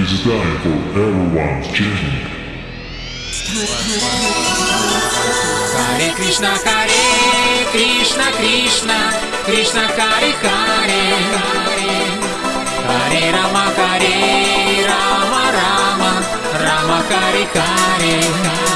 is time for everyone's changing. Hare Krishna, Hare Krishna, Krishna, Krishna, Hare, Hare Hare Rama, Hare Rama, Rama, Rama, Hare Hare,